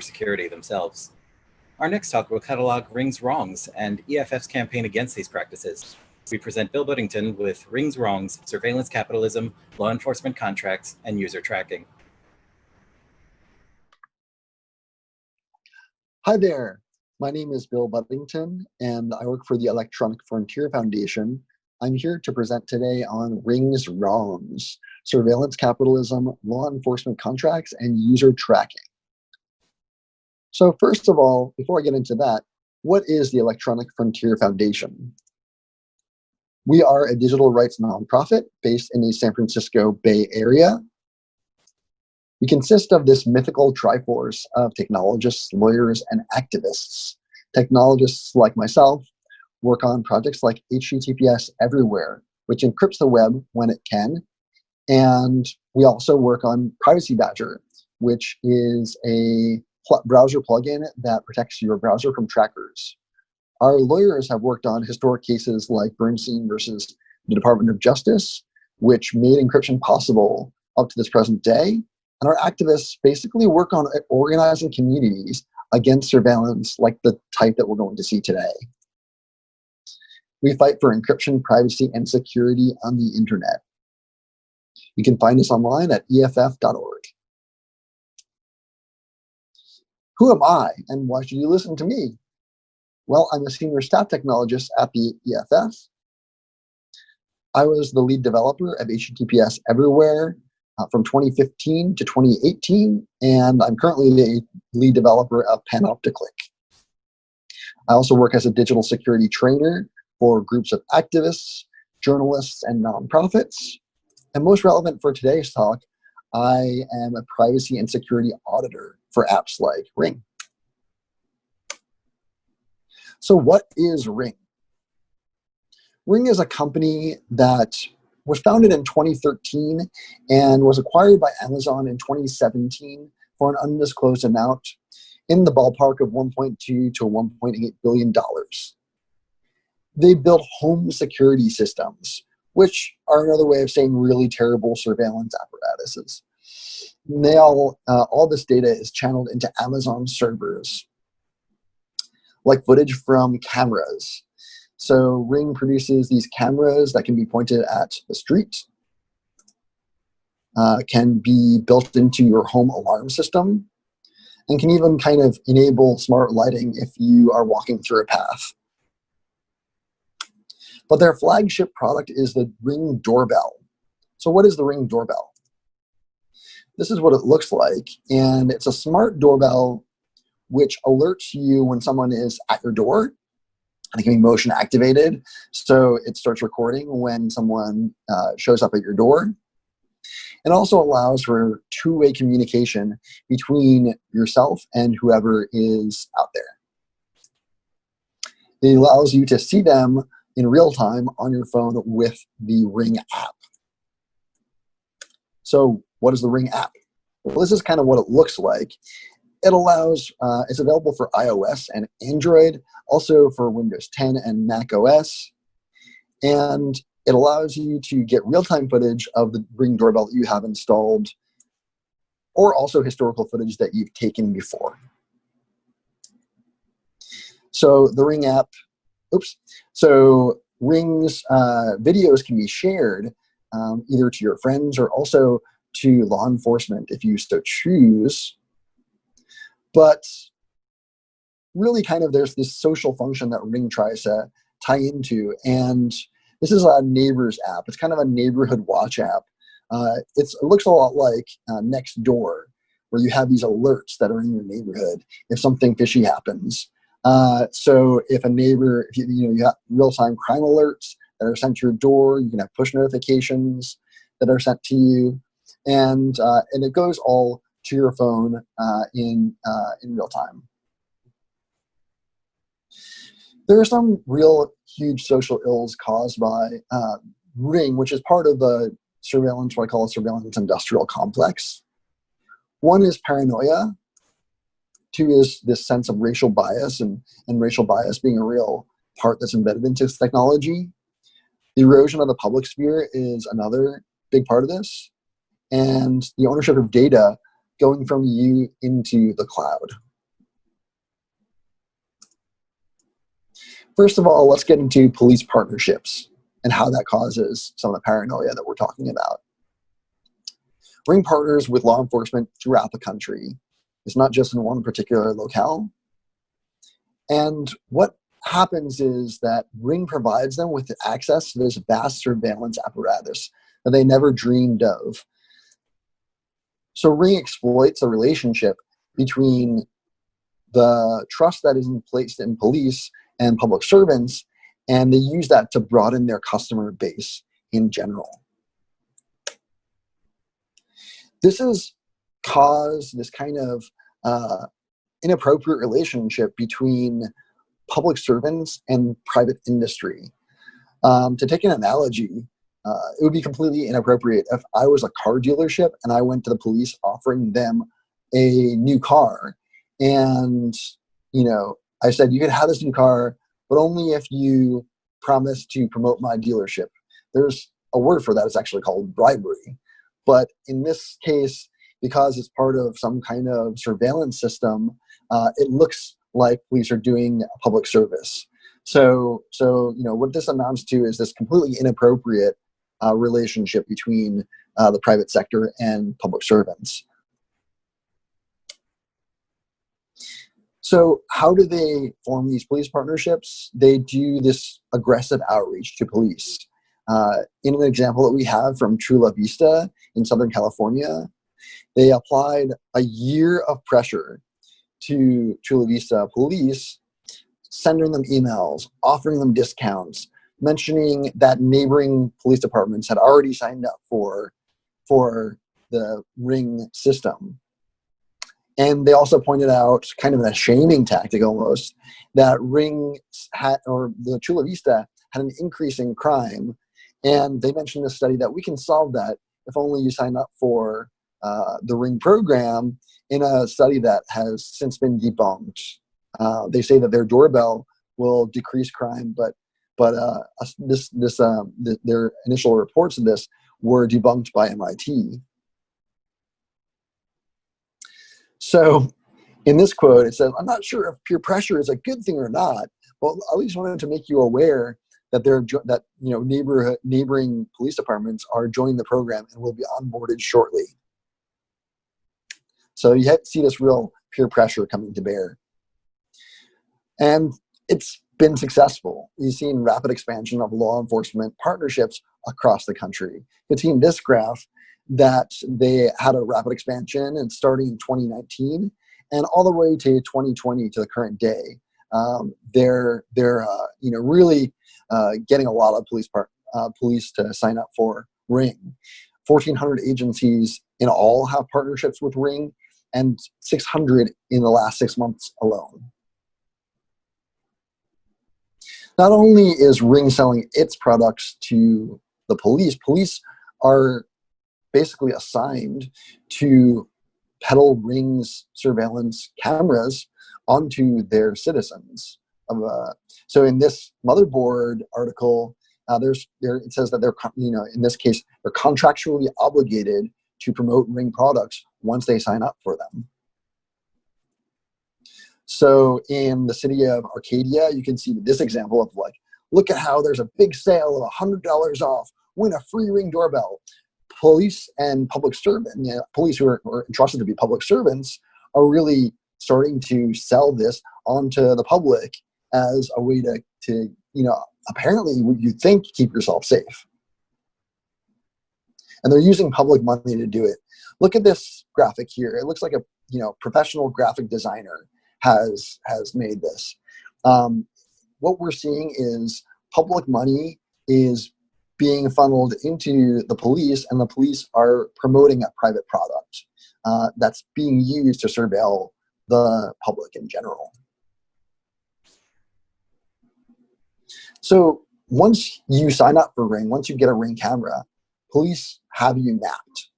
security themselves. Our next talk will catalog Ring's wrongs and EFF's campaign against these practices. We present Bill Budington with Ring's wrongs, surveillance capitalism, law enforcement contracts, and user tracking. Hi there. My name is Bill Budington, and I work for the Electronic Frontier Foundation. I'm here to present today on Ring's wrongs, surveillance capitalism, law enforcement contracts, and user tracking. So first of all, before I get into that, what is the Electronic Frontier Foundation? We are a digital rights nonprofit based in the San Francisco Bay Area. We consist of this mythical triforce of technologists, lawyers, and activists. Technologists like myself work on projects like HTTPS Everywhere, which encrypts the web when it can. And we also work on Privacy Badger, which is a pl browser plugin that protects your browser from trackers. Our lawyers have worked on historic cases like Bernstein versus the Department of Justice, which made encryption possible up to this present day. And our activists basically work on uh, organizing communities against surveillance like the type that we're going to see today. We fight for encryption, privacy, and security on the internet. You can find us online at EFF.org. Who am I and why should you listen to me? Well, I'm a senior staff technologist at the EFF. I was the lead developer of HTTPS Everywhere uh, from 2015 to 2018, and I'm currently the lead developer of Panopticlick. I also work as a digital security trainer for groups of activists, journalists, and nonprofits. And most relevant for today's talk, I am a privacy and security auditor for apps like Ring. So what is Ring? Ring is a company that was founded in 2013 and was acquired by Amazon in 2017 for an undisclosed amount in the ballpark of 1.2 to 1.8 billion dollars. They build home security systems, which are another way of saying really terrible surveillance apparatuses all, uh, all this data is channeled into Amazon servers, like footage from cameras. So Ring produces these cameras that can be pointed at the street, uh, can be built into your home alarm system, and can even kind of enable smart lighting if you are walking through a path. But their flagship product is the Ring doorbell. So what is the Ring doorbell? this is what it looks like. And it's a smart doorbell which alerts you when someone is at your door. And it can be motion activated. So it starts recording when someone uh, shows up at your door. It also allows for two-way communication between yourself and whoever is out there. It allows you to see them in real time on your phone with the Ring app. So what is the Ring app? Well, this is kind of what it looks like. It allows, uh, it's available for iOS and Android, also for Windows 10 and Mac OS. And it allows you to get real-time footage of the Ring doorbell that you have installed, or also historical footage that you've taken before. So the Ring app, oops. So Ring's uh, videos can be shared um, either to your friends or also to law enforcement if you so choose. But really kind of there's this social function that Ring tries to tie into. And this is a neighbors app. It's kind of a neighborhood watch app. Uh, it looks a lot like uh, Nextdoor, where you have these alerts that are in your neighborhood if something fishy happens. Uh, so if a neighbor, if you, you know, you have real-time crime alerts that are sent to your door, you can have push notifications that are sent to you and uh, and it goes all to your phone uh, in uh, in real time. There are some real huge social ills caused by uh, Ring, which is part of the surveillance, what I call a surveillance industrial complex. One is paranoia. Two is this sense of racial bias and, and racial bias being a real part that's embedded into technology. The erosion of the public sphere is another big part of this and the ownership of data going from you into the cloud. First of all, let's get into police partnerships and how that causes some of the paranoia that we're talking about. Ring partners with law enforcement throughout the country. It's not just in one particular locale. And what happens is that Ring provides them with access to this vast surveillance apparatus that they never dreamed of. So Ring exploits a relationship between the trust that is placed in police and public servants, and they use that to broaden their customer base in general. This has caused this kind of uh, inappropriate relationship between public servants and private industry. Um, to take an analogy, uh, it would be completely inappropriate if I was a car dealership and I went to the police offering them a new car. And, you know, I said, you can have this new car, but only if you promise to promote my dealership. There's a word for that. It's actually called bribery. But in this case, because it's part of some kind of surveillance system, uh, it looks like police are doing a public service. So, so you know, what this amounts to is this completely inappropriate uh, relationship between uh, the private sector and public servants. So how do they form these police partnerships? They do this aggressive outreach to police. Uh, in an example that we have from Chula Vista in Southern California, they applied a year of pressure to Chula Vista police, sending them emails, offering them discounts, mentioning that neighboring police departments had already signed up for, for the ring system. And they also pointed out, kind of a shaming tactic almost, that Ring had, or the Chula Vista had an increase in crime. And they mentioned in a study that we can solve that if only you sign up for uh, the Ring program in a study that has since been debunked. Uh, they say that their doorbell will decrease crime, but but uh, this this um, th their initial reports of this were debunked by MIT. So in this quote, it says, I'm not sure if peer pressure is a good thing or not, but at least wanted to make you aware that they're that you know neighborhood neighboring police departments are joining the program and will be onboarded shortly. So you see this real peer pressure coming to bear. And it's been successful. You've seen rapid expansion of law enforcement partnerships across the country. You've seen this graph that they had a rapid expansion and starting in 2019 and all the way to 2020 to the current day. Um, they're they're uh, you know really uh, getting a lot of police part, uh, police to sign up for Ring. 1,400 agencies in all have partnerships with Ring, and 600 in the last six months alone. Not only is Ring selling its products to the police, police are basically assigned to peddle Ring's surveillance cameras onto their citizens. Uh, so in this motherboard article, uh, there's there it says that they're you know in this case they're contractually obligated to promote Ring products once they sign up for them. So in the city of Arcadia, you can see this example of like, look at how there's a big sale of $100 off, win a free Ring doorbell. Police and public servant, you know, police who are, are entrusted to be public servants are really starting to sell this onto the public as a way to, to you know, apparently you think keep yourself safe. And they're using public money to do it. Look at this graphic here. It looks like a you know professional graphic designer has has made this. Um, what we're seeing is public money is being funneled into the police and the police are promoting a private product uh, that's being used to surveil the public in general. So once you sign up for Ring, once you get a Ring camera, police have you mapped.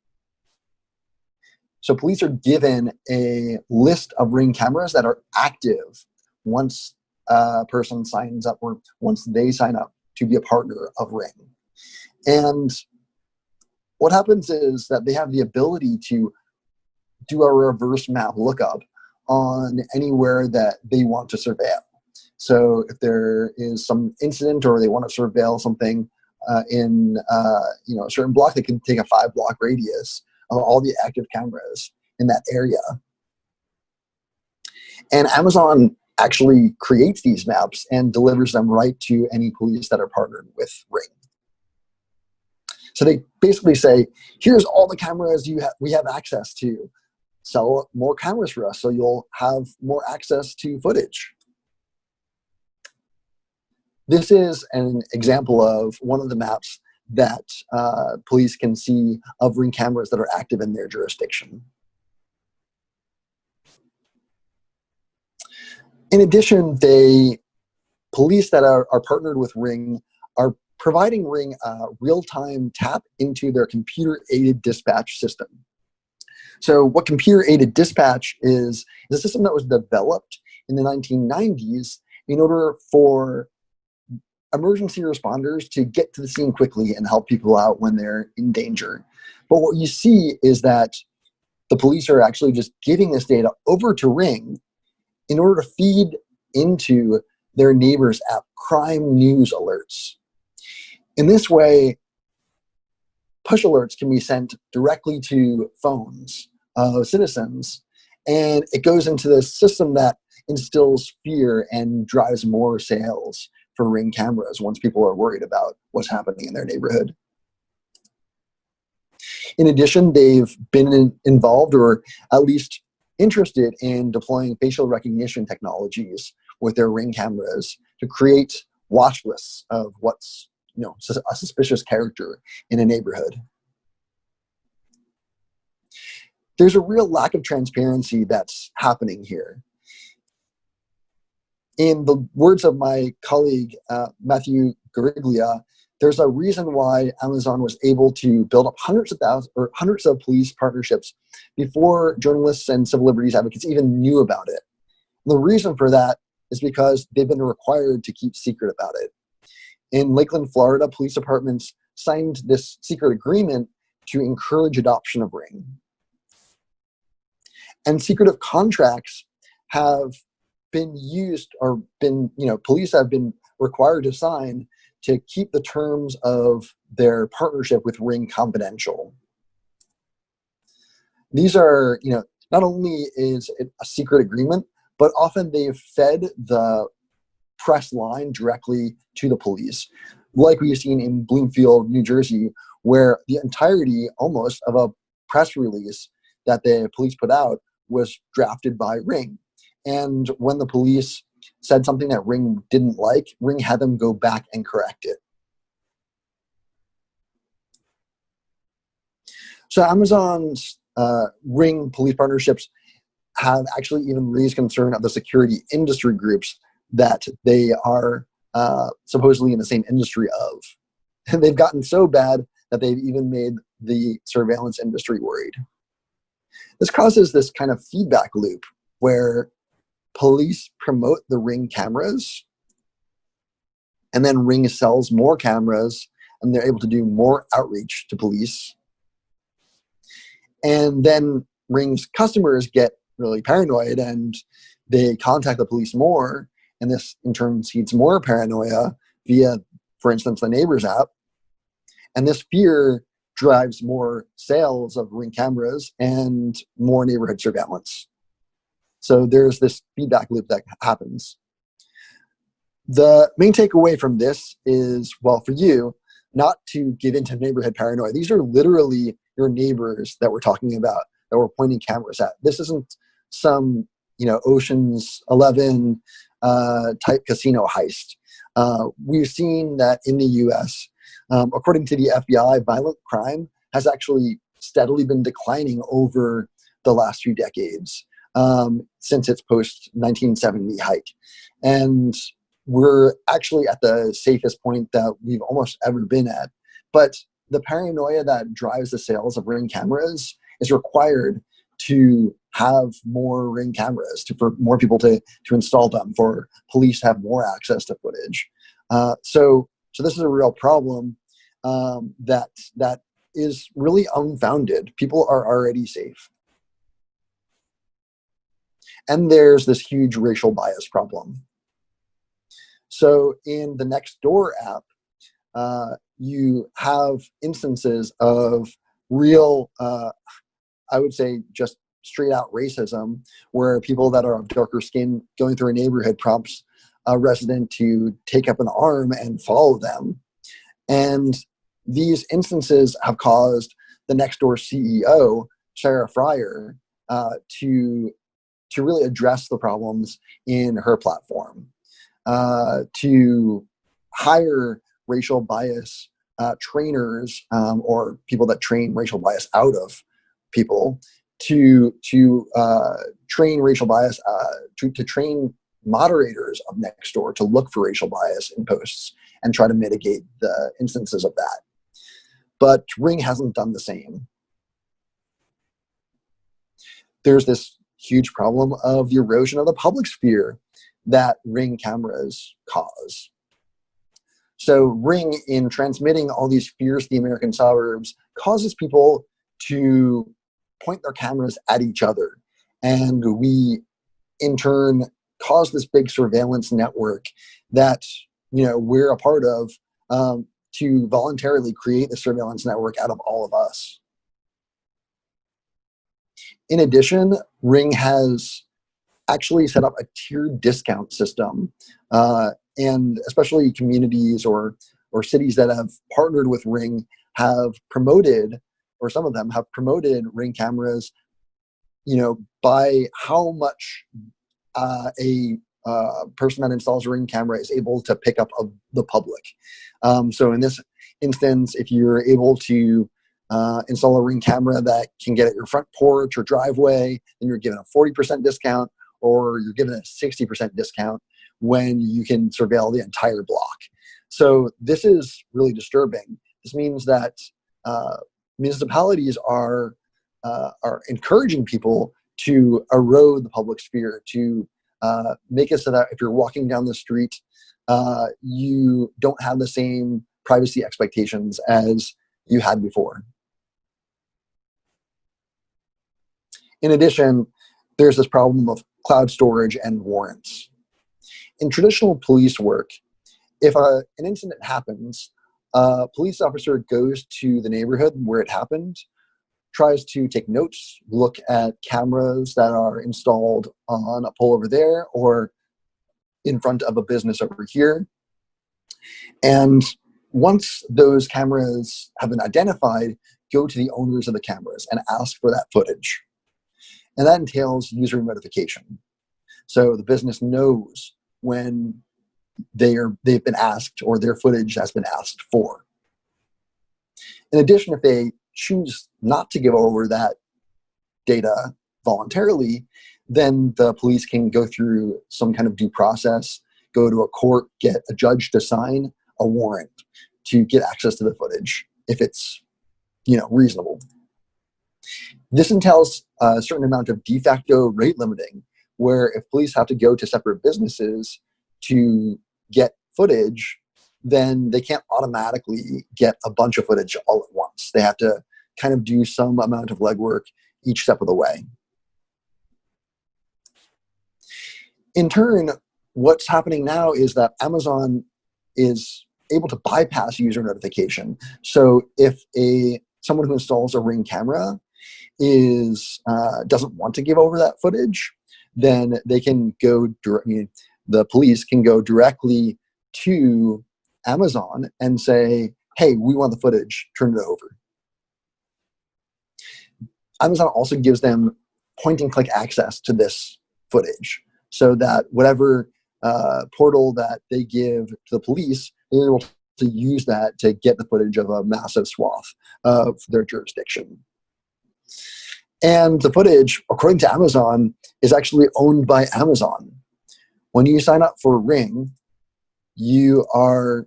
So police are given a list of Ring cameras that are active once a person signs up or once they sign up to be a partner of Ring. And what happens is that they have the ability to do a reverse map lookup on anywhere that they want to surveil. So if there is some incident or they want to surveil something uh, in uh, you know a certain block, they can take a five block radius of all the active cameras in that area. And Amazon actually creates these maps and delivers them right to any police that are partnered with Ring. So they basically say, here's all the cameras you ha we have access to. Sell more cameras for us so you'll have more access to footage. This is an example of one of the maps that uh, police can see of ring cameras that are active in their jurisdiction. In addition, they police that are, are partnered with Ring are providing Ring a real-time tap into their computer-aided dispatch system. So what computer-aided dispatch is, is a system that was developed in the 1990s in order for emergency responders to get to the scene quickly and help people out when they're in danger. But what you see is that the police are actually just giving this data over to Ring in order to feed into their neighbors' app crime news alerts. In this way, push alerts can be sent directly to phones of citizens, and it goes into this system that instills fear and drives more sales for ring cameras once people are worried about what's happening in their neighborhood. In addition, they've been in, involved or at least interested in deploying facial recognition technologies with their ring cameras to create watch lists of what's you know a suspicious character in a neighborhood. There's a real lack of transparency that's happening here. In the words of my colleague, uh, Matthew Guariglia, there's a reason why Amazon was able to build up hundreds of thousands or hundreds of police partnerships before journalists and civil liberties advocates even knew about it. And the reason for that is because they've been required to keep secret about it. In Lakeland, Florida, police departments signed this secret agreement to encourage adoption of Ring. And secretive contracts have been used or been, you know, police have been required to sign to keep the terms of their partnership with Ring confidential. These are, you know, not only is it a secret agreement, but often they've fed the press line directly to the police, like we've seen in Bloomfield, New Jersey, where the entirety almost of a press release that the police put out was drafted by Ring. And when the police said something that Ring didn't like, Ring had them go back and correct it. So Amazon's uh, Ring police partnerships have actually even raised concern of the security industry groups that they are uh, supposedly in the same industry of. And they've gotten so bad that they've even made the surveillance industry worried. This causes this kind of feedback loop where police promote the ring cameras and then ring sells more cameras and they're able to do more outreach to police. And then ring's customers get really paranoid and they contact the police more and this in turn seeds more paranoia via for instance the neighbors app. And this fear drives more sales of ring cameras and more neighborhood surveillance so there's this feedback loop that happens. The main takeaway from this is, well, for you, not to give into neighborhood paranoia. These are literally your neighbors that we're talking about, that we're pointing cameras at. This isn't some, you know, Ocean's 11 uh, type casino heist. Uh, we've seen that in the US, um, according to the FBI, violent crime has actually steadily been declining over the last few decades um, since its post 1970 hike. And we're actually at the safest point that we've almost ever been at. But the paranoia that drives the sales of ring cameras is required to have more ring cameras to for more people to to install them for police to have more access to footage uh, so so this is a real problem um, that that is really unfounded people are already safe And there's this huge racial bias problem. So in the Nextdoor app, uh, you have instances of real, uh, I would say, just straight out racism, where people that are of darker skin going through a neighborhood prompts a resident to take up an arm and follow them. And these instances have caused the Nextdoor CEO, Sarah Friar, uh, to, to really address the problems in her platform, uh, to hire racial bias uh, trainers um, or people that train racial bias out of people to to uh, train racial bias uh, to, to train moderators of Nextdoor to look for racial bias in posts and try to mitigate the instances of that. But Ring hasn't done the same. There's this huge problem of the erosion of the public sphere that Ring cameras cause. So Ring, in transmitting all these fears to the American suburbs, causes people to point their cameras at each other. And we, in turn, cause this big surveillance network that you know we're a part of um, to voluntarily create the surveillance network out of all of us. In addition, Ring has actually set up a tiered discount system uh, and especially communities or or cities that have partnered with Ring have promoted, or some of them have promoted Ring cameras, you know, by how much uh, a uh, person that installs a Ring camera is able to pick up of the public. Um, so in this instance, if you're able to uh, install a Ring camera that can get at your front porch or driveway, then you're given a 40% discount or you're given a 60% discount when you can surveil the entire block. So this is really disturbing. This means that uh, municipalities are uh, are encouraging people to erode the public sphere, to uh, make it so that if you're walking down the street, uh, you don't have the same privacy expectations as you had before. In addition, there's this problem of cloud storage and warrants in traditional police work, if a, an incident happens, a police officer goes to the neighborhood where it happened, tries to take notes, look at cameras that are installed on a pole over there or in front of a business over here. And once those cameras have been identified, go to the owners of the cameras and ask for that footage. And that entails user notification. So the business knows when they are they've been asked or their footage has been asked for. In addition, if they choose not to give over that data voluntarily, then the police can go through some kind of due process, go to a court, get a judge to sign a warrant to get access to the footage if it's you know reasonable. This entails a certain amount of de facto rate limiting where if police have to go to separate businesses to get footage, then they can't automatically get a bunch of footage all at once. They have to kind of do some amount of legwork each step of the way. In turn, what's happening now is that Amazon is able to bypass user notification. So if a someone who installs a Ring camera is uh, doesn't want to give over that footage, then they can go, I mean, the police can go directly to Amazon and say, hey, we want the footage, turn it over. Amazon also gives them point and click access to this footage so that whatever uh, portal that they give to the police, they're able to use that to get the footage of a massive swath of their jurisdiction. And the footage, according to Amazon, is actually owned by Amazon. When you sign up for Ring, you are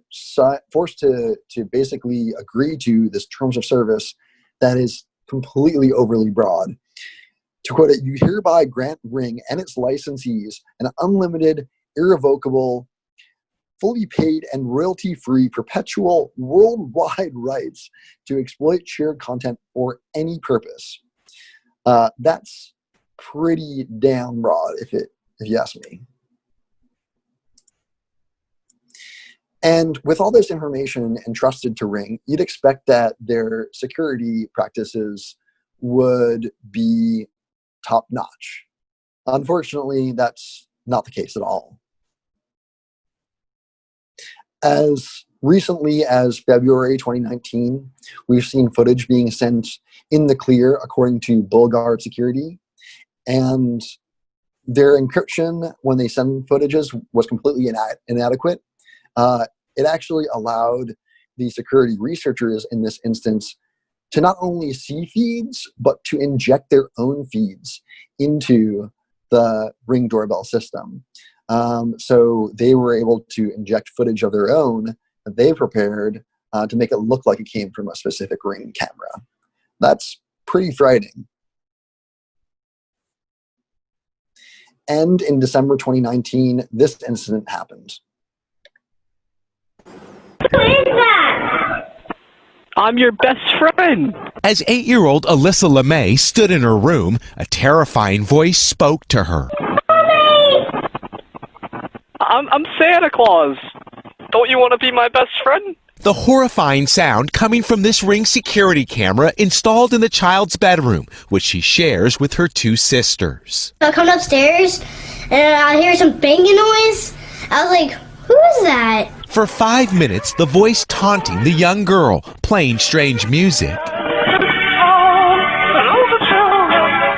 forced to, to basically agree to this terms of service that is completely overly broad. To quote it, you hereby grant Ring and its licensees an unlimited, irrevocable, fully paid and royalty-free perpetual worldwide rights to exploit shared content for any purpose uh, that's pretty damn broad, if it if you ask me. And with all this information entrusted to Ring, you'd expect that their security practices would be top notch. Unfortunately, that's not the case at all. As recently as February 2019, we've seen footage being sent in the clear according to BullGuard Security. And their encryption when they send footages was completely ina inadequate. Uh, it actually allowed the security researchers in this instance to not only see feeds, but to inject their own feeds into the Ring doorbell system. Um, so they were able to inject footage of their own that they prepared uh, to make it look like it came from a specific Ring camera. That's pretty frightening. And in December 2019, this incident happened. Who is that? I'm your best friend. As eight year old Alyssa LeMay stood in her room, a terrifying voice spoke to her. I'm, I'm Santa Claus. Don't you want to be my best friend? The horrifying sound coming from this Ring security camera installed in the child's bedroom, which she shares with her two sisters. I come upstairs and I hear some banging noise. I was like, who is that? For five minutes, the voice taunting the young girl, playing strange music,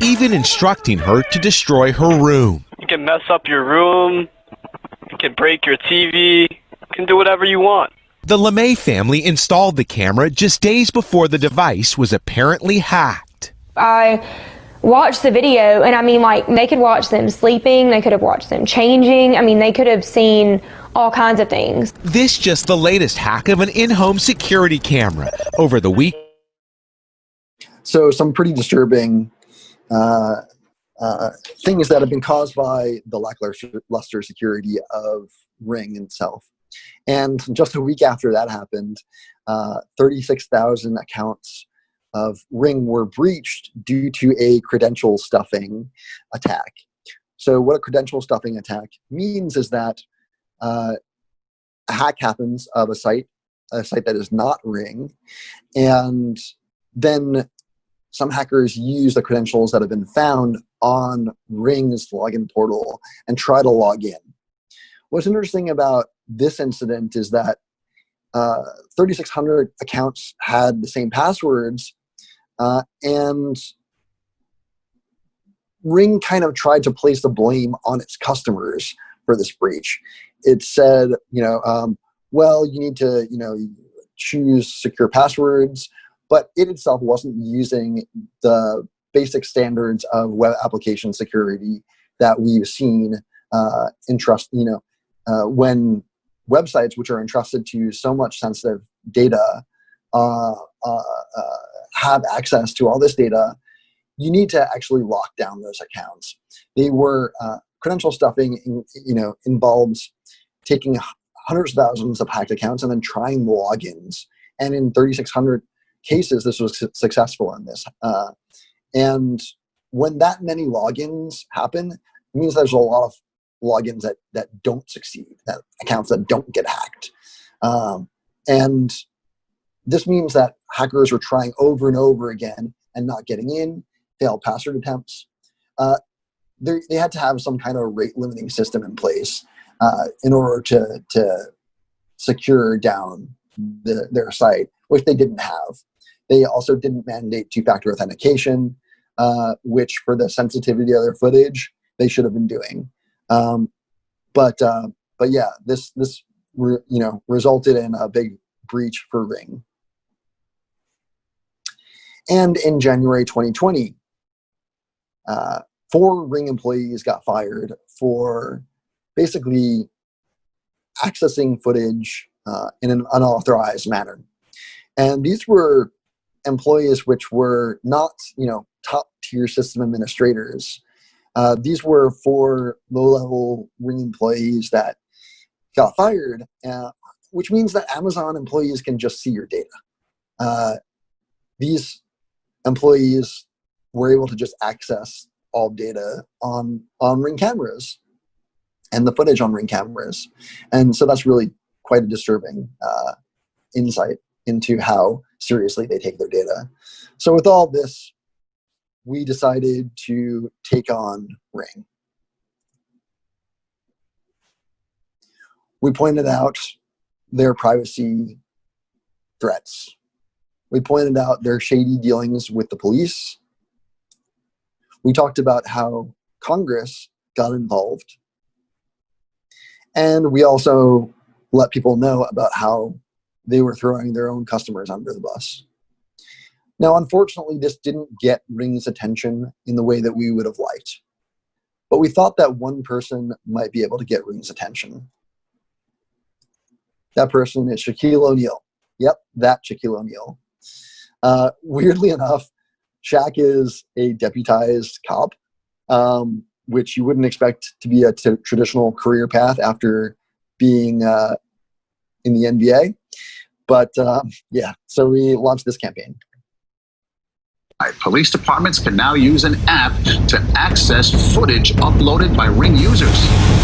even instructing her to destroy her room. You can mess up your room. You can break your TV. You can do whatever you want. The LeMay family installed the camera just days before the device was apparently hacked. I watched the video, and I mean, like, they could watch them sleeping, they could have watched them changing. I mean, they could have seen all kinds of things. This just the latest hack of an in-home security camera. Over the week, So some pretty disturbing uh, uh, things that have been caused by the lackluster luster security of Ring itself. And just a week after that happened, uh, 36,000 accounts of Ring were breached due to a credential stuffing attack. So what a credential stuffing attack means is that uh, a hack happens of a site, a site that is not Ring, and then some hackers use the credentials that have been found on Ring's login portal and try to log in. What's interesting about this incident is that uh, 3,600 accounts had the same passwords, uh, and Ring kind of tried to place the blame on its customers for this breach. It said, you know, um, well, you need to, you know, choose secure passwords, but it itself wasn't using the basic standards of web application security that we've seen uh, entrust, you know, uh, when websites which are entrusted to so much sensitive data uh, uh, uh, have access to all this data, you need to actually lock down those accounts. They were uh, credential stuffing, in, you know, involves taking hundreds of thousands of hacked accounts and then trying logins. And in 3,600 cases, this was successful in this. Uh, and when that many logins happen, it means there's a lot of logins that that don't succeed, that accounts that don't get hacked, um, and this means that hackers are trying over and over again and not getting in, failed password attempts. Uh, they had to have some kind of rate limiting system in place uh, in order to to secure down the, their site, which they didn't have. They also didn't mandate two-factor authentication, uh, which for the sensitivity of their footage, they should have been doing. Um, but uh, but yeah, this this you know resulted in a big breach for Ring. And in January 2020, uh, four Ring employees got fired for basically accessing footage uh, in an unauthorized manner. And these were employees which were not, you know, top tier system administrators. Uh, these were for low-level Ring employees that got fired, uh, which means that Amazon employees can just see your data. Uh, these employees were able to just access all data on on ring cameras and the footage on ring cameras and so that's really quite a disturbing uh, insight into how seriously they take their data so with all this we decided to take on ring we pointed out their privacy threats we pointed out their shady dealings with the police. We talked about how Congress got involved. And we also let people know about how they were throwing their own customers under the bus. Now, unfortunately, this didn't get Ring's attention in the way that we would have liked. But we thought that one person might be able to get Ring's attention. That person is Shaquille O'Neal. Yep, that Shaquille O'Neal. Uh, weirdly enough, Shaq is a deputized cop, um, which you wouldn't expect to be a traditional career path after being uh, in the NBA. But uh, yeah, so we launched this campaign. Police departments can now use an app to access footage uploaded by Ring users.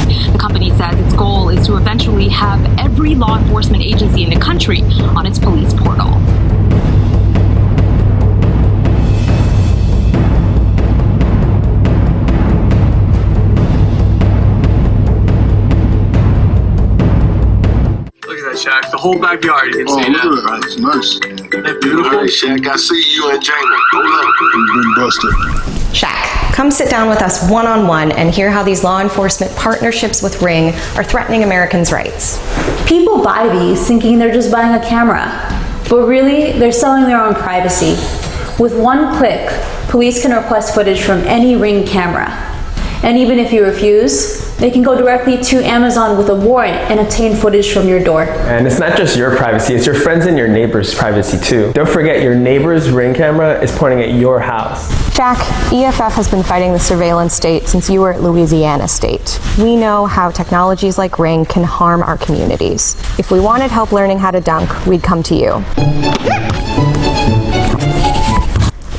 The company says its goal is to eventually have every law enforcement agency in the country on its police portal. Shaq. The whole backyard, you can oh, see that. Look at That's nice. Isn't beautiful? All right, Shaq. I see you and Jamie. Hold up. You've been busted. Shaq, come sit down with us one on one and hear how these law enforcement partnerships with Ring are threatening Americans' rights. People buy these thinking they're just buying a camera, but really, they're selling their own privacy. With one click, police can request footage from any Ring camera. And even if you refuse, they can go directly to Amazon with a warrant and obtain footage from your door. And it's not just your privacy, it's your friends and your neighbors' privacy too. Don't forget your neighbor's ring camera is pointing at your house. Shaq, EFF has been fighting the surveillance state since you were at Louisiana State. We know how technologies like Ring can harm our communities. If we wanted help learning how to dunk, we'd come to you.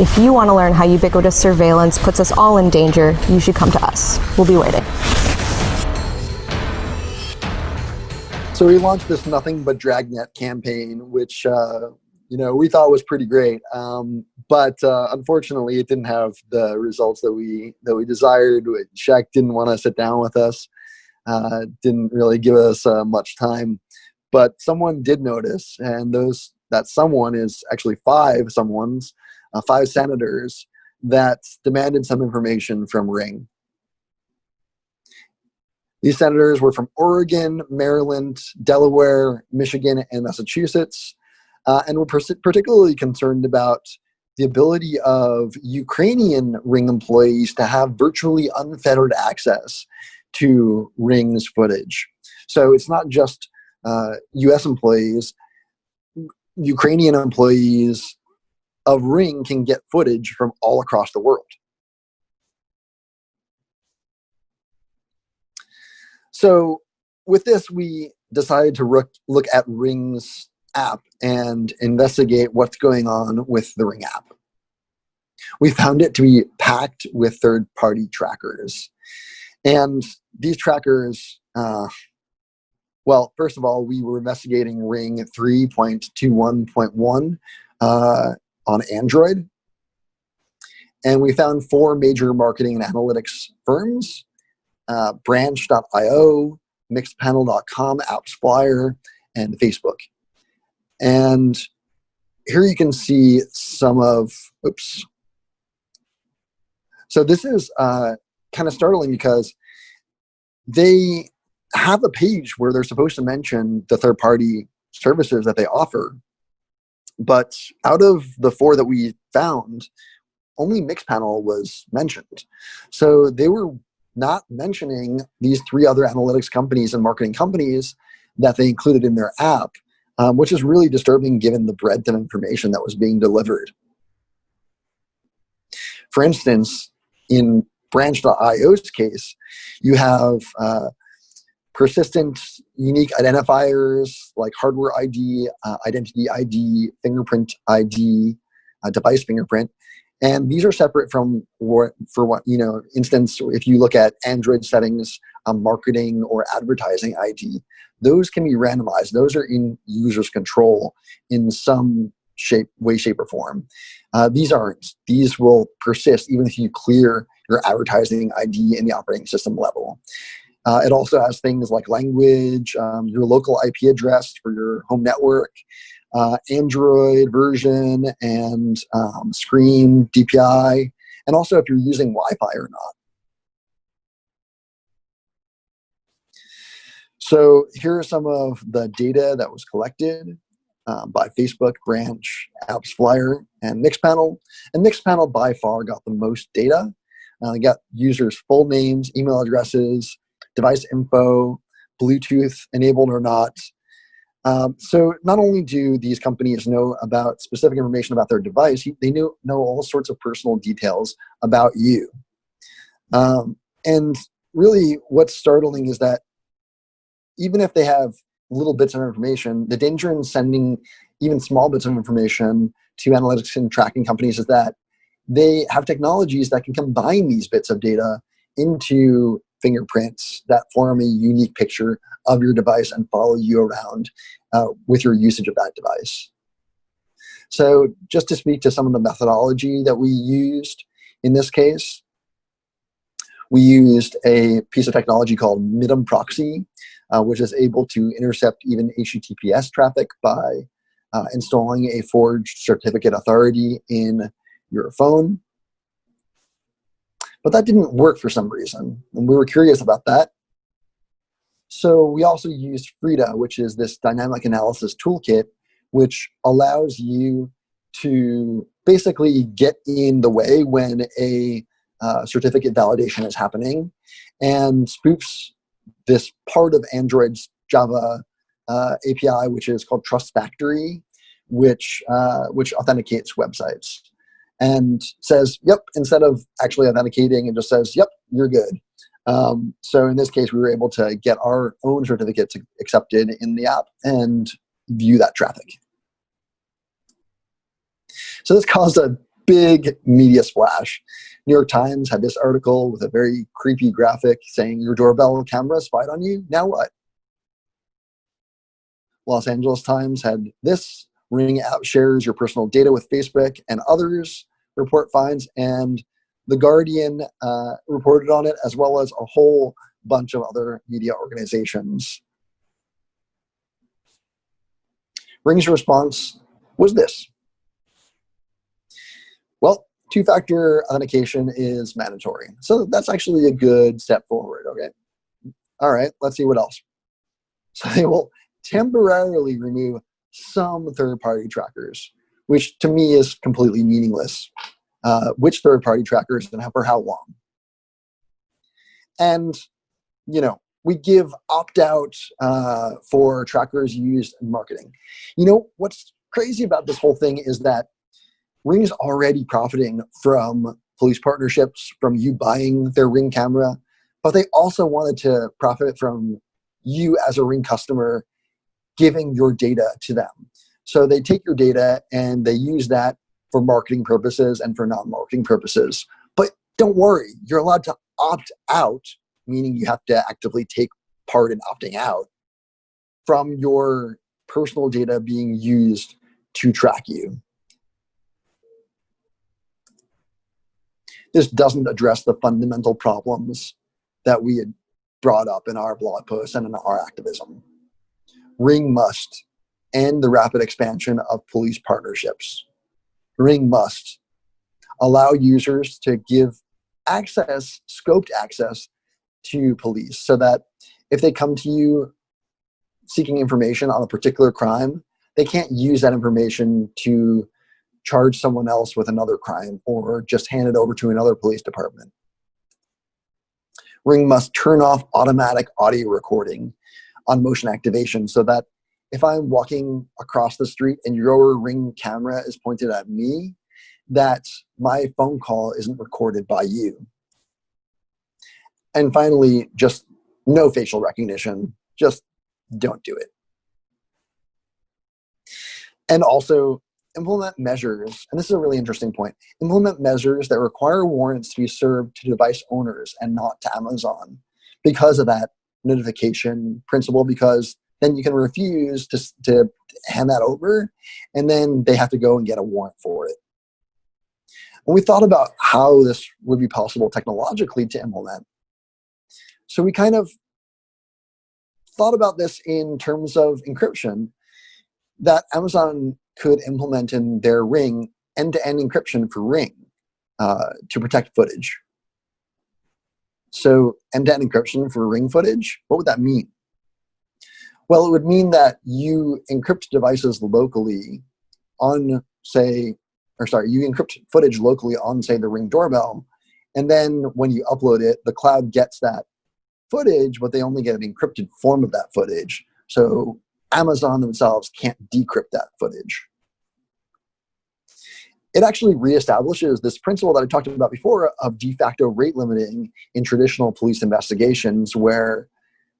If you want to learn how ubiquitous surveillance puts us all in danger, you should come to us. We'll be waiting. So we launched this nothing but dragnet campaign, which uh, you know we thought was pretty great, um, but uh, unfortunately it didn't have the results that we that we desired. Shaq didn't want to sit down with us, uh, didn't really give us uh, much time, but someone did notice, and those that someone is actually five someone's uh, five senators that demanded some information from Ring. These senators were from Oregon, Maryland, Delaware, Michigan, and Massachusetts, uh, and were particularly concerned about the ability of Ukrainian Ring employees to have virtually unfettered access to Ring's footage. So it's not just uh, US employees, Ukrainian employees of Ring can get footage from all across the world. So with this, we decided to look, look at Ring's app and investigate what's going on with the Ring app. We found it to be packed with third-party trackers. And these trackers, uh, well, first of all, we were investigating Ring 3.21.1 uh, on Android. And we found four major marketing and analytics firms uh, branch.io, mixpanel.com, AppsFlyer, and Facebook. And here you can see some of, oops. So this is uh, kind of startling because they have a page where they're supposed to mention the third-party services that they offer. But out of the four that we found, only Mixpanel was mentioned. So they were not mentioning these three other analytics companies and marketing companies that they included in their app, um, which is really disturbing given the breadth of information that was being delivered. For instance, in branch.io's case, you have uh, persistent unique identifiers like hardware ID, uh, identity ID, fingerprint ID, uh, device fingerprint, And these are separate from what, for what, you know, instance, if you look at Android settings, um, marketing or advertising ID, those can be randomized. Those are in user's control in some shape, way, shape, or form. Uh, these aren't. These will persist even if you clear your advertising ID in the operating system level. Uh, it also has things like language, um, your local IP address for your home network, uh, Android version, and um, screen DPI, and also if you're using Wi-Fi or not. So here are some of the data that was collected um, by Facebook, Branch, AppsFlyer, and Mixpanel. And Mixpanel by far got the most data. Uh, got users' full names, email addresses, device info, Bluetooth enabled or not. Um, so not only do these companies know about specific information about their device, they know, know all sorts of personal details about you. Um, and really what's startling is that even if they have little bits of information, the danger in sending even small bits of information to analytics and tracking companies is that they have technologies that can combine these bits of data into fingerprints that form a unique picture of your device and follow you around uh, with your usage of that device. So just to speak to some of the methodology that we used in this case, we used a piece of technology called MITM proxy, uh, which is able to intercept even HTTPS traffic by uh, installing a forged certificate authority in your phone. But that didn't work for some reason, and we were curious about that. So we also used Frida, which is this dynamic analysis toolkit, which allows you to basically get in the way when a uh, certificate validation is happening and spoofs this part of Android's Java uh, API, which is called Trust Factory, which, uh, which authenticates websites and says, yep, instead of actually authenticating, it just says, yep, you're good. Um, so in this case, we were able to get our own certificates accepted in the app and view that traffic. So this caused a big media splash. New York Times had this article with a very creepy graphic saying your doorbell camera spied on you. Now what? Los Angeles Times had this Ring app shares your personal data with Facebook and others report finds, and The Guardian uh, reported on it, as well as a whole bunch of other media organizations. Ring's response was this. Well, two-factor authentication is mandatory. So that's actually a good step forward, okay? All right, let's see what else. So they will temporarily remove some third-party trackers, which to me is completely meaningless. Uh, which third-party trackers and for how long? And you know, we give opt-out uh, for trackers used in marketing. You know, what's crazy about this whole thing is that Ring is already profiting from police partnerships, from you buying their Ring camera, but they also wanted to profit from you as a Ring customer giving your data to them. So they take your data and they use that for marketing purposes and for non-marketing purposes. But don't worry, you're allowed to opt out, meaning you have to actively take part in opting out from your personal data being used to track you. This doesn't address the fundamental problems that we had brought up in our blog post and in our activism. Ring must end the rapid expansion of police partnerships. Ring must allow users to give access, scoped access to police so that if they come to you seeking information on a particular crime, they can't use that information to charge someone else with another crime or just hand it over to another police department. Ring must turn off automatic audio recording on motion activation so that if I'm walking across the street and your ring camera is pointed at me, that my phone call isn't recorded by you. And finally, just no facial recognition. Just don't do it. And also, implement measures, and this is a really interesting point, implement measures that require warrants to be served to device owners and not to Amazon because of that notification principle, because then you can refuse to, to hand that over, and then they have to go and get a warrant for it. And we thought about how this would be possible technologically to implement. So we kind of thought about this in terms of encryption that Amazon could implement in their Ring end-to-end encryption for Ring uh, to protect footage. So end-to-end encryption for Ring footage, what would that mean? Well, it would mean that you encrypt devices locally on, say, or sorry, you encrypt footage locally on, say, the Ring doorbell, and then when you upload it, the cloud gets that footage, but they only get an encrypted form of that footage. So Amazon themselves can't decrypt that footage. It actually reestablishes this principle that I talked about before of de facto rate limiting in traditional police investigations where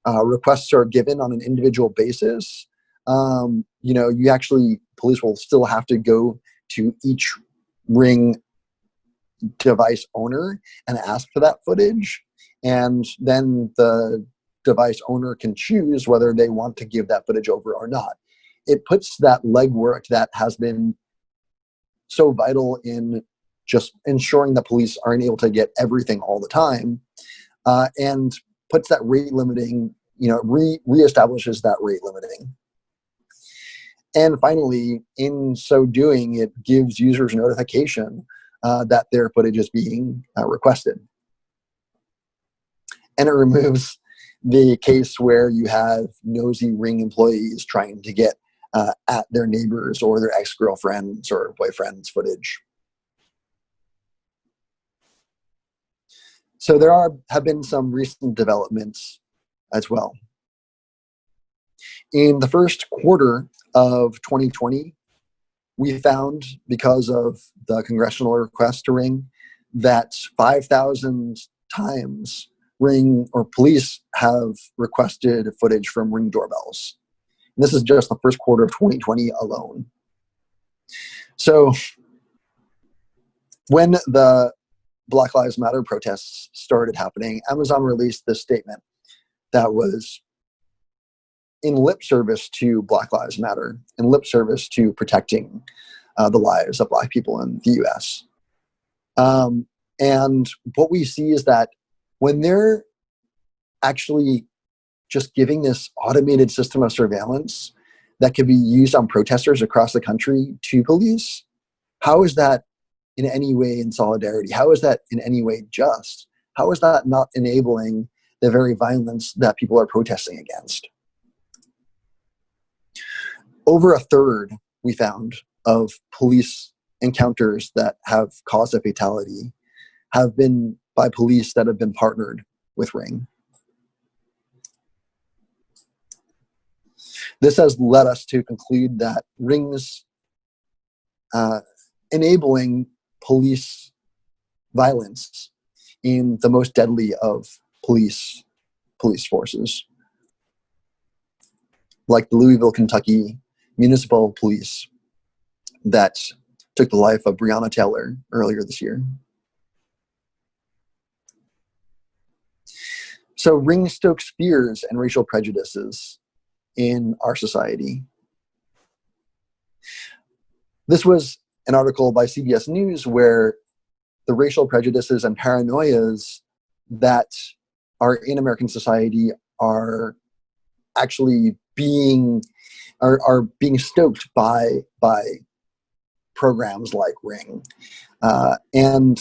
uh, requests are given on an individual basis. Um, you know, you actually, police will still have to go to each ring device owner and ask for that footage. And then the device owner can choose whether they want to give that footage over or not. It puts that legwork that has been so vital in just ensuring that police aren't able to get everything all the time uh, and puts that rate limiting, you know, re reestablishes that rate limiting. And finally, in so doing, it gives users notification uh, that their footage is being uh, requested. And it removes the case where you have nosy ring employees trying to get uh, at their neighbors or their ex-girlfriends or boyfriends footage. So there are have been some recent developments as well. In the first quarter of 2020, we found, because of the congressional request to ring, that 5,000 times Ring or police have requested footage from Ring doorbells. And this is just the first quarter of 2020 alone. So when the Black Lives Matter protests started happening, Amazon released this statement that was in lip service to Black Lives Matter, in lip service to protecting uh, the lives of Black people in the US. Um, and what we see is that when they're actually just giving this automated system of surveillance that could be used on protesters across the country to police, how is that in any way in solidarity? How is that in any way just? How is that not enabling the very violence that people are protesting against? Over a third, we found, of police encounters that have caused a fatality have been by police that have been partnered with Ring. This has led us to conclude that Ring's uh, enabling police violence in the most deadly of police police forces, like the Louisville, Kentucky municipal police that took the life of Breonna Taylor earlier this year. So Ring stokes fears and racial prejudices in our society. This was an article by CBS News where the racial prejudices and paranoias that are in American society are actually being are, are being stoked by by programs like Ring. Uh, and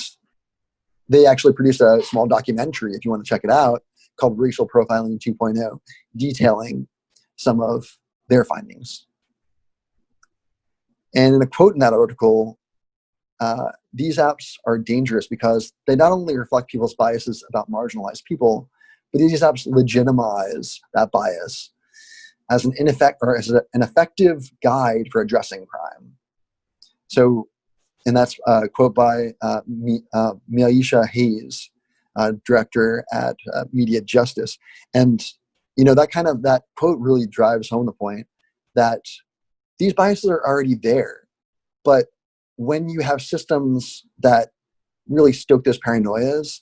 they actually produced a small documentary, if you want to check it out, called Racial Profiling 2.0, detailing some of their findings. And in a quote in that article, uh, these apps are dangerous because they not only reflect people's biases about marginalized people, but these apps legitimize that bias as an ineffect or as a, an effective guide for addressing crime. So, and that's a quote by uh, uh, Hayes, uh, director at uh, Media Justice. And you know that kind of that quote really drives home the point that these biases are already there. But when you have systems that really stoke those paranoias,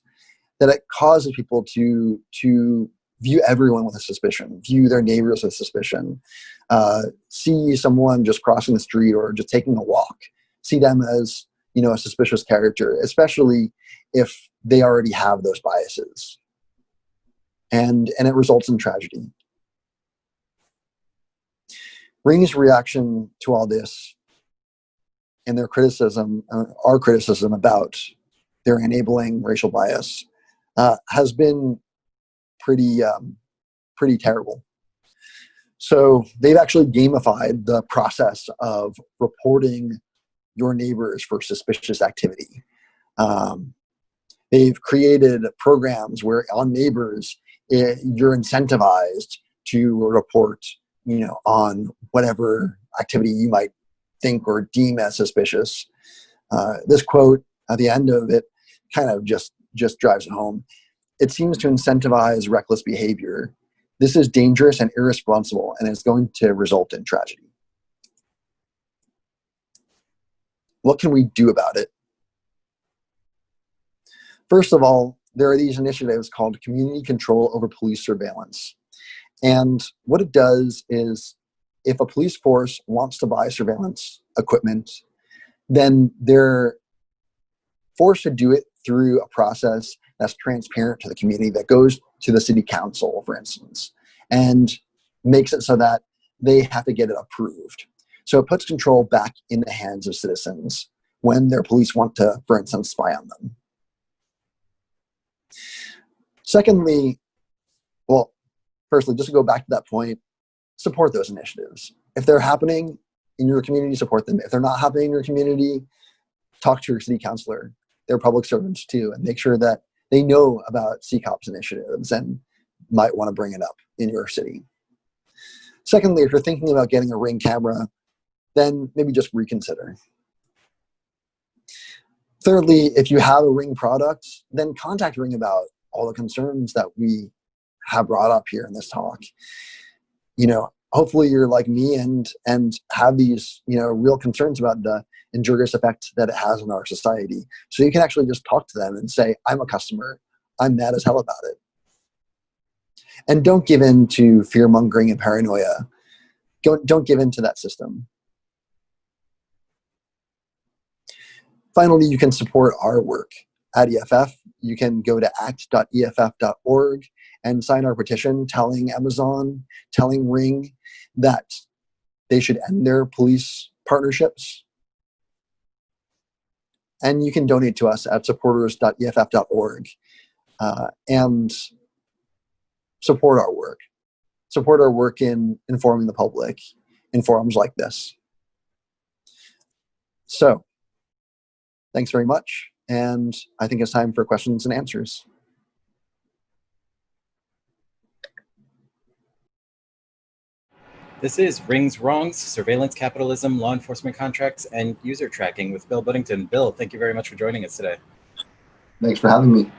that it causes people to to view everyone with a suspicion, view their neighbors with suspicion, uh, see someone just crossing the street or just taking a walk, see them as you know a suspicious character, especially if they already have those biases, and and it results in tragedy. Ring's reaction to all this and their criticism, uh, our criticism about their enabling racial bias, uh, has been pretty um, pretty terrible. So they've actually gamified the process of reporting your neighbors for suspicious activity. Um, they've created programs where on neighbors it, you're incentivized to report, you know, on whatever activity you might think or deem as suspicious. Uh, this quote at the end of it kind of just just drives it home. It seems to incentivize reckless behavior. This is dangerous and irresponsible, and it's going to result in tragedy. What can we do about it? First of all, there are these initiatives called community control over police surveillance. And what it does is if a police force wants to buy surveillance equipment, then they're forced to do it through a process that's transparent to the community that goes to the city council, for instance, and makes it so that they have to get it approved. So it puts control back in the hands of citizens when their police want to, for instance, spy on them. Secondly, well, firstly, just to go back to that point, support those initiatives. If they're happening in your community, support them. If they're not happening in your community, talk to your city councilor. They're public servants too, and make sure that they know about CCOPS initiatives and might want to bring it up in your city. Secondly, if you're thinking about getting a ring camera, then maybe just reconsider. Thirdly, if you have a ring product, then contact Ring about all the concerns that we have brought up here in this talk. You know, hopefully you're like me and and have these you know real concerns about the injurious effect that it has on our society. So you can actually just talk to them and say i'm a customer. I'm mad as hell about it. And don't give in to fear mongering and paranoia. Don't, don't give in to that system. Finally you can support our work at eff you can go to act.eff.org and sign our petition telling Amazon, telling Ring that they should end their police partnerships. And you can donate to us at supporters.eff.org uh, and support our work. Support our work in informing the public in forums like this. So, thanks very much. And I think it's time for questions and answers. This is Rings Wrongs, Surveillance Capitalism, Law Enforcement Contracts, and User Tracking with Bill Budington. Bill, thank you very much for joining us today. Thanks for having me.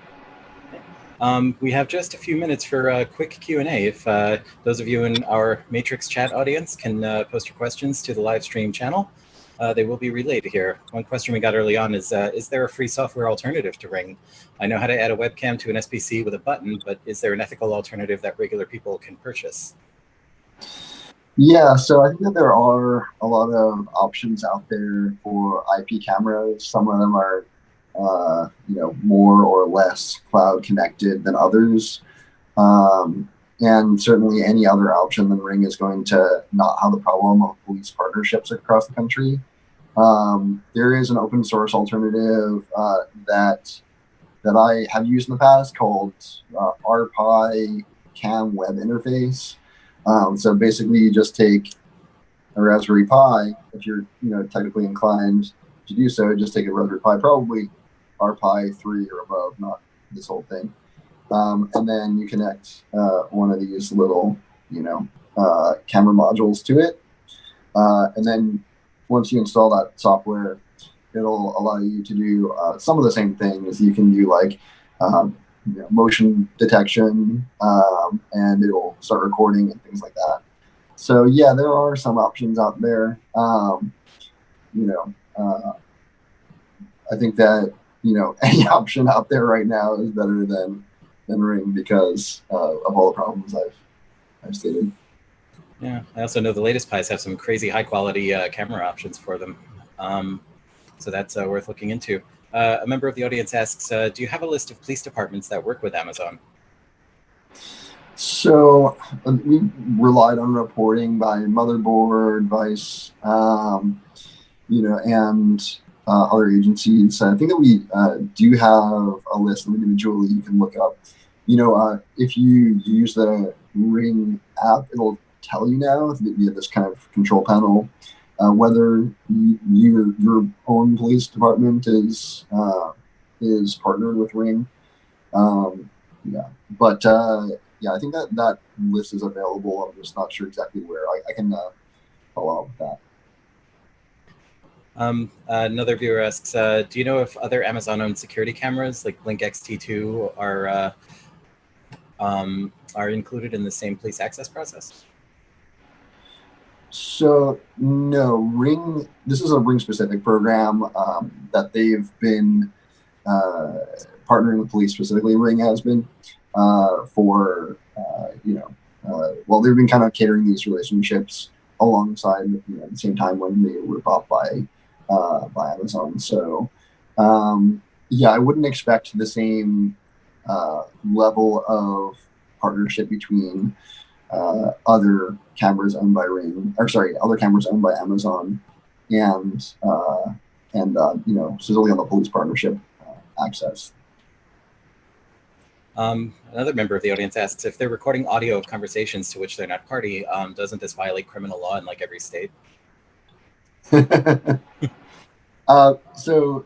Um, we have just a few minutes for a quick Q&A. If uh, those of you in our Matrix chat audience can uh, post your questions to the live stream channel, uh, they will be relayed here. One question we got early on is, uh, is there a free software alternative to Ring? I know how to add a webcam to an SBC with a button, but is there an ethical alternative that regular people can purchase? Yeah, so I think that there are a lot of options out there for IP cameras. Some of them are, uh, you know, more or less cloud connected than others. Um, and certainly any other option than Ring is going to not have the problem of police partnerships across the country. Um, there is an open source alternative uh, that that I have used in the past called uh, RPi Cam Web Interface. Um, so basically, you just take a Raspberry Pi, if you're you know technically inclined to do so, just take a Raspberry Pi, probably RPi 3 or above, not this whole thing. Um, and then you connect uh, one of these little, you know, uh, camera modules to it. Uh, and then once you install that software, it'll allow you to do uh, some of the same things. You can do like um, you know, motion detection, um, and it will start recording and things like that. So yeah, there are some options out there. Um, you know, uh, I think that you know any option out there right now is better than than Ring because uh, of all the problems I've I've stated. Yeah, I also know the latest Pis have some crazy high quality uh, camera options for them. Um, so that's uh, worth looking into. Uh, a member of the audience asks, uh, do you have a list of police departments that work with Amazon? So uh, we relied on reporting by Motherboard, Vice, um, you know, and uh, other agencies. I think that we uh, do have a list of individually you can look up. You know, uh, if you use the Ring app, it'll tell you now via this kind of control panel uh, whether you, your your own police department is is partnered with Ring. Um, yeah, but uh, yeah, I think that that list is available. I'm just not sure exactly where. I, I can uh, follow up with that. Um, another viewer asks, uh, do you know if other Amazon-owned security cameras like Blink XT2 are uh, um, are included in the same police access process? So no, Ring. This is a Ring specific program um, that they've been uh, partnering with police specifically. Ring has been uh, for uh, you know, uh, well, they've been kind of catering these relationships alongside you know, at the same time when they were bought by uh, by Amazon. So um, yeah, I wouldn't expect the same uh, level of partnership between uh, other cameras owned by Ring, or sorry, other cameras owned by Amazon, and uh, and uh, you know, specifically on the police partnership uh, access. Um, another member of the audience asks if they're recording audio of conversations to which they're not party. Um, doesn't this violate criminal law in like every state? uh, so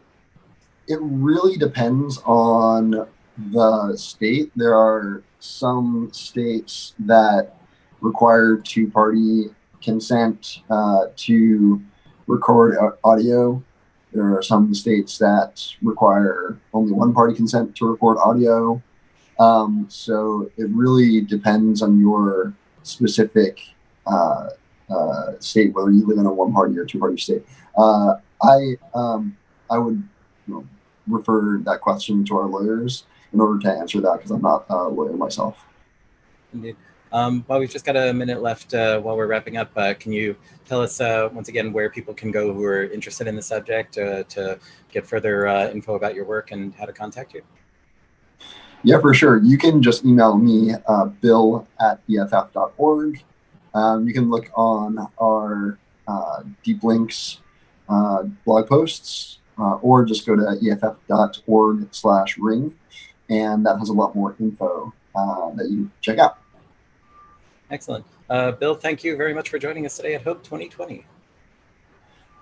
it really depends on the state. There are some states that require two party consent uh, to record audio. There are some states that require only one party consent to record audio. Um, so it really depends on your specific uh, uh, state, whether you live in a one party or two party state. Uh, I um, I would you know, refer that question to our lawyers in order to answer that because I'm not a lawyer myself. Indeed. Um, well, we've just got a minute left uh, while we're wrapping up. Uh, can you tell us uh, once again where people can go who are interested in the subject uh, to get further uh, info about your work and how to contact you? Yeah, for sure. You can just email me, uh, bill at eff.org. Um, you can look on our Deeplinks blog posts or just go to eff.org slash ring and that has a lot more info uh, that you check out. Excellent. Uh, Bill, thank you very much for joining us today at Hope 2020.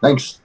Thanks.